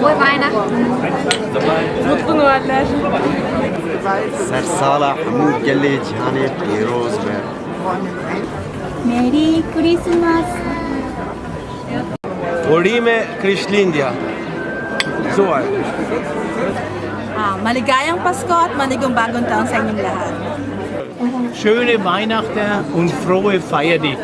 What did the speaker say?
Frohe Weihnachten. Mutlu Noeller. سرسال حمود گل جهان پیروز به میری کریسمس में Krislindia. So ein. Ah, maligayang Pasko at manigong bagong taon sa inyong lahat. Schöne Weihnachten und frohe Feier dich.